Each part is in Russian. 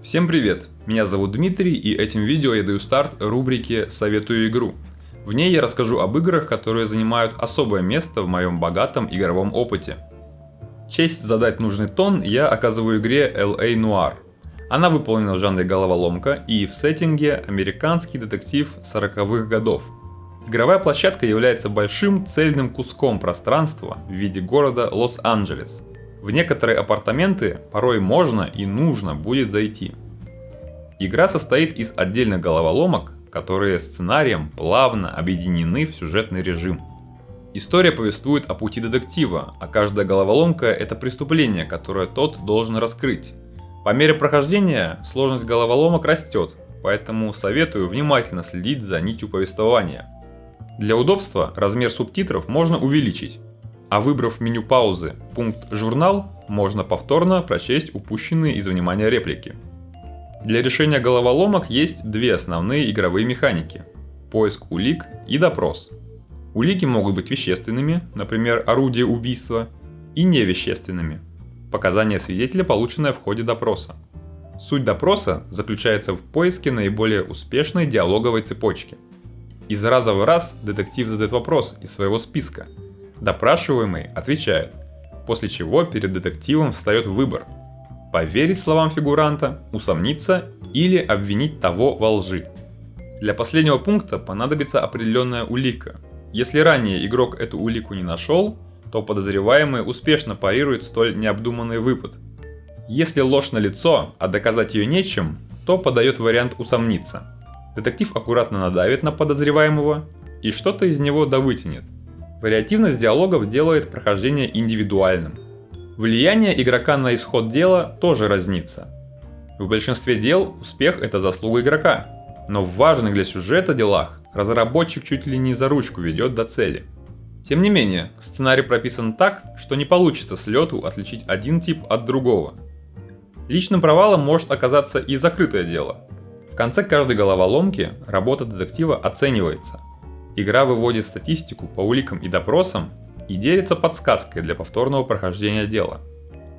Всем привет! Меня зовут Дмитрий и этим видео я даю старт рубрике «Советую игру». В ней я расскажу об играх, которые занимают особое место в моем богатом игровом опыте. Честь задать нужный тон я оказываю игре LA Noir. Она выполнена в жанре головоломка и в сеттинге американский детектив 40-х годов. Игровая площадка является большим цельным куском пространства в виде города Лос-Анджелес – в некоторые апартаменты порой можно и нужно будет зайти. Игра состоит из отдельных головоломок, которые сценарием плавно объединены в сюжетный режим. История повествует о пути детектива, а каждая головоломка это преступление, которое тот должен раскрыть. По мере прохождения сложность головоломок растет, поэтому советую внимательно следить за нитью повествования. Для удобства размер субтитров можно увеличить, а выбрав меню паузы пункт «Журнал», можно повторно прочесть упущенные из внимания реплики. Для решения головоломок есть две основные игровые механики – поиск улик и допрос. Улики могут быть вещественными, например, орудие убийства, и невещественными – показания свидетеля, полученное в ходе допроса. Суть допроса заключается в поиске наиболее успешной диалоговой цепочки. Из раза в раз детектив задает вопрос из своего списка – Допрашиваемый отвечает, после чего перед детективом встает выбор – поверить словам фигуранта, усомниться или обвинить того во лжи. Для последнего пункта понадобится определенная улика. Если ранее игрок эту улику не нашел, то подозреваемый успешно парирует столь необдуманный выпад. Если ложь на лицо, а доказать ее нечем, то подает вариант усомниться. Детектив аккуратно надавит на подозреваемого и что-то из него довытянет – Вариативность диалогов делает прохождение индивидуальным. Влияние игрока на исход дела тоже разнится. В большинстве дел успех это заслуга игрока, но в важных для сюжета делах разработчик чуть ли не за ручку ведет до цели. Тем не менее, сценарий прописан так, что не получится с лету отличить один тип от другого. Личным провалом может оказаться и закрытое дело. В конце каждой головоломки работа детектива оценивается, Игра выводит статистику по уликам и допросам и делится подсказкой для повторного прохождения дела.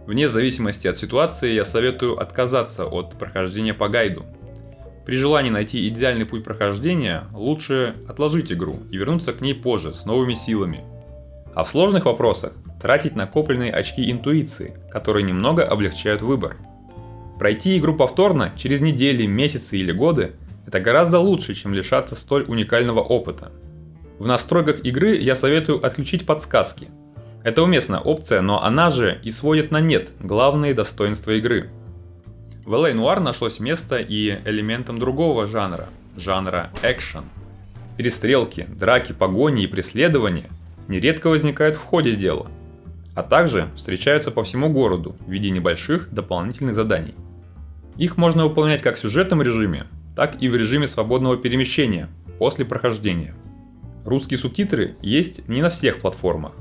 Вне зависимости от ситуации я советую отказаться от прохождения по гайду. При желании найти идеальный путь прохождения, лучше отложить игру и вернуться к ней позже с новыми силами. А в сложных вопросах тратить накопленные очки интуиции, которые немного облегчают выбор. Пройти игру повторно через недели, месяцы или годы – это гораздо лучше, чем лишаться столь уникального опыта. В настройках игры я советую отключить подсказки. Это уместная опция, но она же и сводит на нет главные достоинства игры. В LA Noir нашлось место и элементам другого жанра, жанра экшен. Перестрелки, драки, погони и преследования нередко возникают в ходе дела, а также встречаются по всему городу в виде небольших дополнительных заданий. Их можно выполнять как в сюжетном режиме, так и в режиме свободного перемещения после прохождения. Русские субтитры есть не на всех платформах.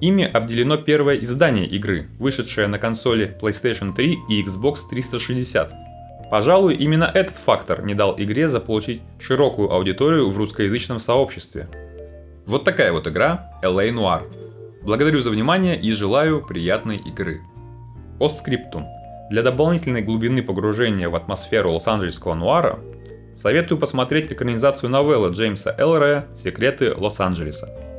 Ими обделено первое издание игры, вышедшее на консоли PlayStation 3 и Xbox 360. Пожалуй, именно этот фактор не дал игре заполучить широкую аудиторию в русскоязычном сообществе. Вот такая вот игра LA Noir. Благодарю за внимание и желаю приятной игры. Постскриптум. Для дополнительной глубины погружения в атмосферу лос-анджелесского нуара Советую посмотреть экранизацию новеллы Джеймса Эллера «Секреты Лос-Анджелеса».